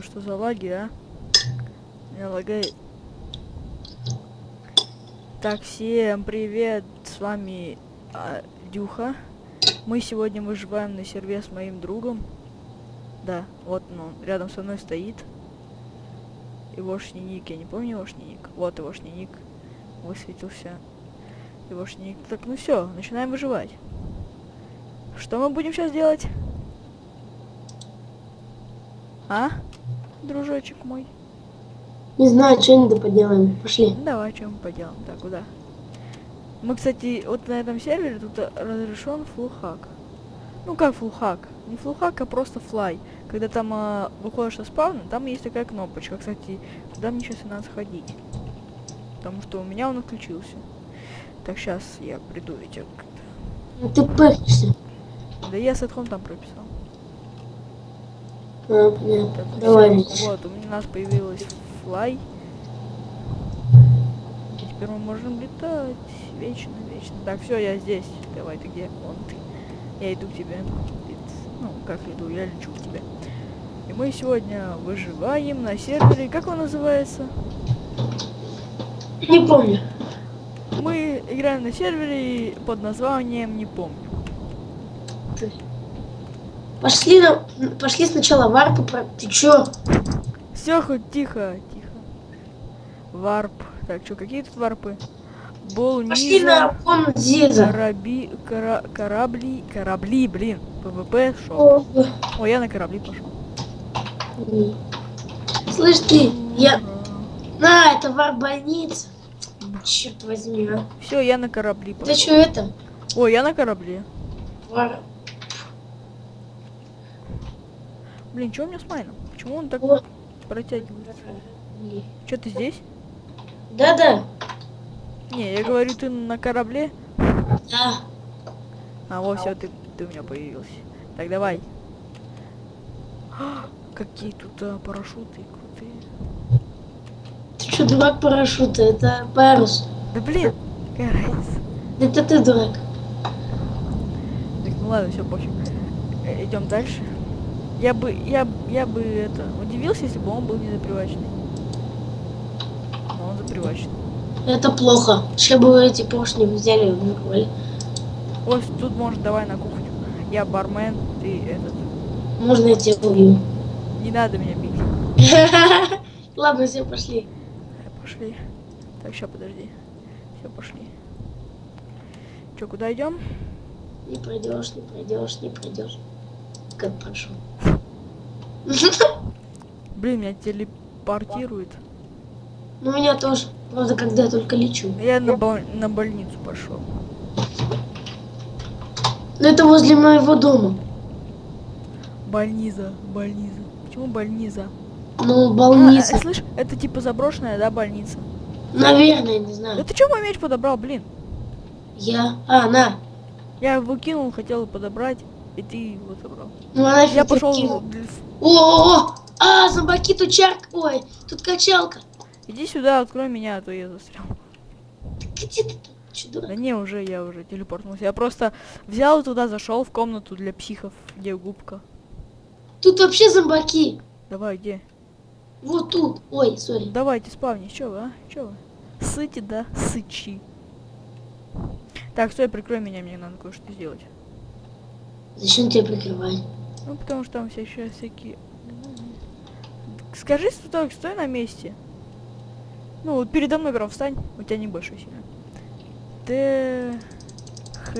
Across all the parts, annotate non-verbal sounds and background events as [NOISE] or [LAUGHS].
знаю, что за лаги, а. Меня лагает. Так, всем привет, с вами а, Дюха. Мы сегодня выживаем на серве с моим другом. Да, вот он рядом со мной стоит. Егошний ник, я не помню егошний ник. Вот егошний ник. Высветился. Егошний ник. Так, ну все, начинаем выживать. Что мы будем сейчас делать? А? Дружочек мой. Не знаю, что-нибудь поделаем. Пошли. Давай, чем мы поделаем. Так, куда? Мы, кстати, вот на этом сервере тут разрешен фулхак. Ну как фулхак? Не фулхак, а просто флай. Когда там э, выходишь со спавна, там есть такая кнопочка. Кстати, туда мне сейчас и надо сходить. Потому что у меня он отключился. Так, сейчас я приду ведь как-то. Ну ты пыхнешься. Да я сетхом там прописал. А. Так, Давай. Вот, у нас появилась флай. И теперь мы можем летать вечно, вечно. Так, все, я здесь. Давай, ты где? Вон ты. Я иду к тебе. Ну, как иду, я лечу к тебе. И мы сегодня выживаем на сервере. Как он называется? Не помню. Мы играем на сервере под названием не помню. Пошли, на... Пошли сначала варпу про... Ты чё? Все, хоть тихо, тихо. Варп. Так, что, какие тут варпы? Бол Пошли на комнат Зиза. Кораби, кора, корабли, корабли, блин, ПВП шел. О, О, я на корабли пошел. Слышь ты, я... На, это warp больница. Черт возьми, а. Все, я на корабли пошел. что это? О, я на корабле. Warp. Блин, что у меня с майном? Почему он так О. протягивается? Что ты здесь? Да-да. Не, я говорю, ты на корабле. Да. А, вот, все, ты, ты у меня появился. Так, давай. А, [GASPS] Какие тут а, парашюты крутые. Ты что, дурак парашюта? Это парус. Да блин, какая разница. Это ты дурак. Так, ну ладно, все, пофиг. Э, Идем дальше. Я бы, я, я бы это удивился, если бы он был не заприваченный. Но он заприваченный. Это плохо. Сейчас бы вы эти поршни взяли и вырвали. Ой, тут может давай на кухню. Я бармен, ты этот. Можно я тебя убью? Не надо меня бить. [LAUGHS] Ладно, все, пошли. Пошли. Так, сейчас подожди. Все, пошли. Че, куда идем? Не пройдешь, не пройдешь, не пройдешь. Как прошел. Блин, меня телепортирует. Ну, меня тоже. Правда, когда я только лечу. Я на, бол- на больницу пошел. Но это возле моего дома. Больница, больница. Почему больница? Ну, А, больница. э, слышь, это типа заброшенная, да, больница? Наверное, не Да знаю. ты чё мой меч подобрал, блин? Я... А, на. Я его кинул, хотел подобрать, и ты его забрал. Ну, она Я пошел. О, о, о! А, зомбаки, тут чарк. Ой, тут качалка. Иди сюда, открой меня, а то я застрял. Где ты тут? Чё, Да не, уже я уже телепортнулся. Я просто взял туда, зашел в комнату для психов, где губка. Тут вообще зомбаки. Давай, где? Вот тут. Ой, сори. Давайте спавни, чё вы, а? Чё вы? Сыти, да? Сычи. Так, стой, прикрой меня, мне надо кое-что сделать. Зачем тебя прикрывать? Ну, потому что там все еще всякие... Скажи, стой, стой на месте. Ну, вот передо мной прям встань. У тебя не больше сильно. Т... Х...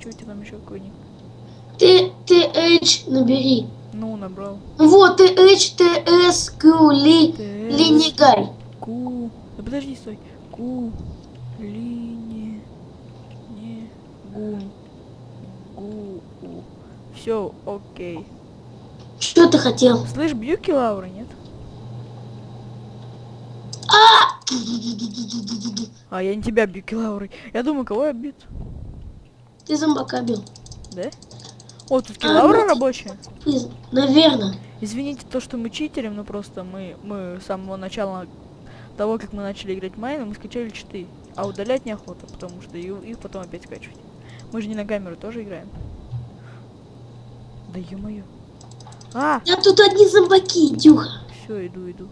Что у тебя там еще какой ник? Т, Т, H, набери. Ну, набрал. Вот, Т, H, Т, С, Q, Ли. Линигай. Ку... Да подожди, стой. Ку... Лине... Не... Гун... Гу... Все, окей. Что ты хотел? Слышь, бьюки Лаура, нет? А, я не тебя бью, Килаурой. Я думаю, кого я бьют? Ты зомбака бил. Да? О, тут Килаура ну, рабочая. Ты- Наверное. Извините то, что мы читерим, но просто мы, мы с самого начала того, как мы начали играть майна, мы скачали читы. А удалять неохота, потому что их потом опять скачивать. Мы же не на камеру тоже играем. Да ё-моё. А, Да тут одни зомбаки, Дюха. Все, иду, иду.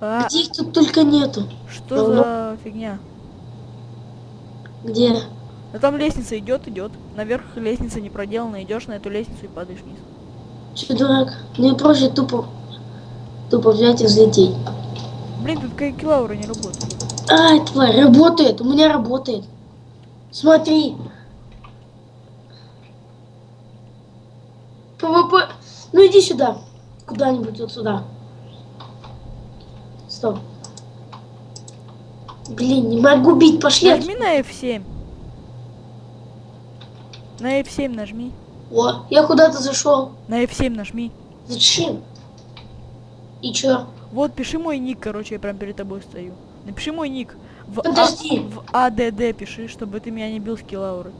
А, Где их тут только нету? что ну, за фигня? Где? Да там лестница идет, идет. Наверх лестница не проделана, идешь на эту лестницу и падаешь вниз. Че, дурак? Мне проще тупо, тупо взять и взлететь. Блин, тут кай kill aura не работает. Ай, тварь, работает, у меня работает. Смотри. PvP. Ну иди сюда. Куда-нибудь вот сюда. Стоп. Блин, не могу бить, пошли. Нажми на F7. На F7 нажми. О, я куда-то зашел. На F7 нажми. Зачем? И чё? Вот, пиши мой ник, короче, я прям перед тобой стою. Напиши мой ник. В, а- Подожди. в АДД пиши, чтобы ты меня не бил с килауры.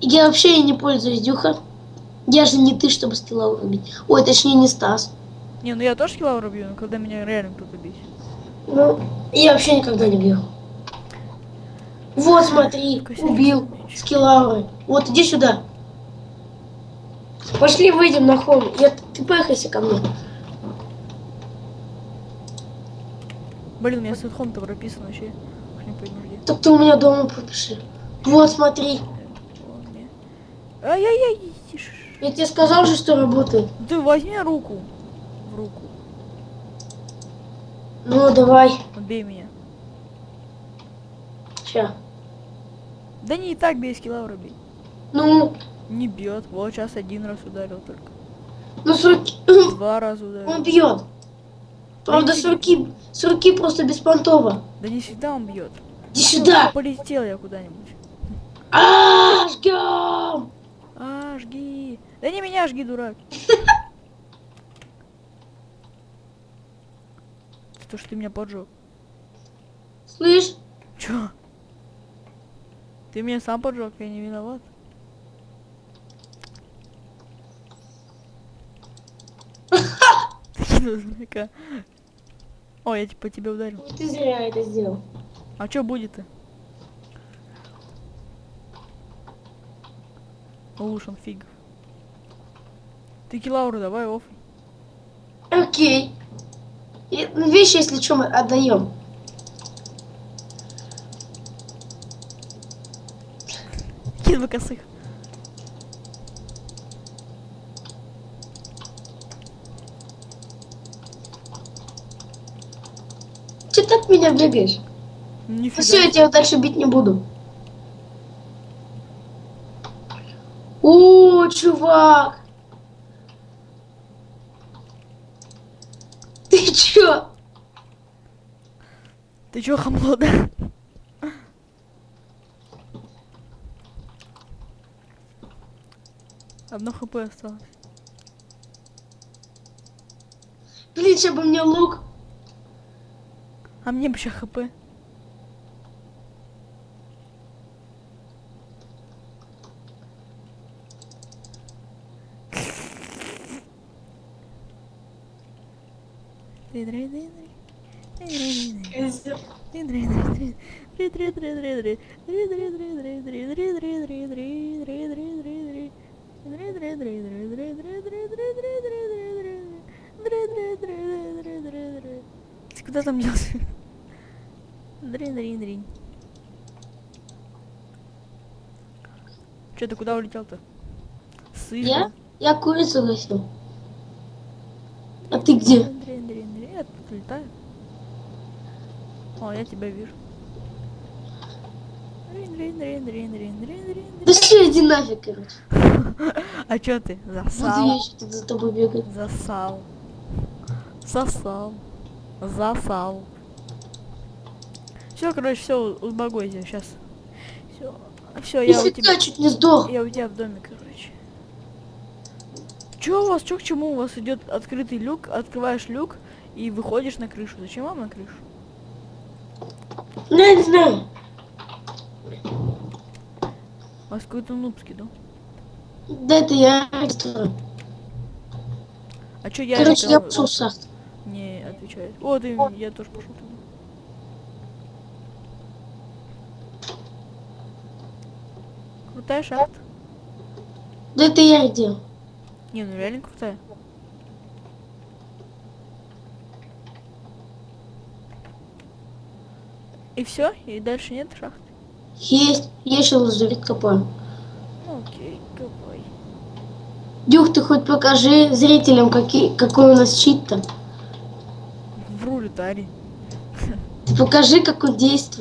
Я вообще не пользуюсь, Дюха. Я же не ты, чтобы скилла убить. Ой, точнее не Стас. Не, ну я тоже килауру бью, но когда меня реально кто-то бить. Ну, я вообще никогда не бил. Вот, смотри, убил скиллауры. Вот, иди сюда. Пошли выйдем на холм. Я, ты поехайся ко мне. Блин, у меня сетхом-то прописан вообще. Уж не пойму где. Так ты у меня дома пропиши. Вот, смотри. Ай-яй-яй, тише. Я тебе сказал же, что работает. Ты возьми руку. В руку. Ну, давай. Убей меня. Ща. Да не и так бей с килаура бей. Ну, Не бьет. Вот сейчас один раз ударил только. ну, с руки... Два раза ударил. Он бьет. Правда, с руки, с руки просто беспонтово. Да не всегда он бьет. Иди сюда. Полетел я куда-нибудь. А, жгем. А, жги. Да не меня жги, дурак. [LAUGHS] То, что ты меня поджег. Слышь, Чё? Ты меня сам поджег, я не виноват. [LAUGHS] Дурака? О, я типа тебя ударил. ты зря это сделал. А чё будет-то? Лушен фиг. Ты килауру давай оф. Окей. И, ну, вещи, если что, мы отдаем. Кин косых. От меня бегаешь? Ну все, я тебя дальше бить не буду. О, чувак! Ты чё? Ты чё, хамло, да? Одно хп осталось. Блин, сейчас бы мне лук. А мне бы еще хп. Ты куда там делся? Дрин, дрин, дрин. Че, ты куда улетел-то? Сыр. Я? Я курицу гасил. А ты где? Дрин, дрин, дрин, дрин. Я тут летаю. О, я тебя вижу. Да все, иди нафиг, короче. [LAUGHS] А чё ты? Буду Засал. я еще тут за тобой бегать. Засал. Засал. Засал. Все, короче, все, успокойся, сейчас. Все. Все, я у тебя. Чуть не сдох. Я у тебя в доме, короче. Чё у вас, чё к чему? У вас идет открытый люк, открываешь люк и выходишь на крышу. Зачем вам на крышу? Ну, не знаю. У вас какой-то нубский, да? Да это я. А чё я Короче, я в шахту. не отвечает? О, ты, я тоже пошел крутая шахта. Да это я где? Не, ну реально крутая. И все? И дальше нет шахты? Есть. есть еще лазурит копаем. Окей, копай. Дюх, ты хоть покажи зрителям, какие, какой у нас чит то. Брулитарий. Ты покажи, как он действует.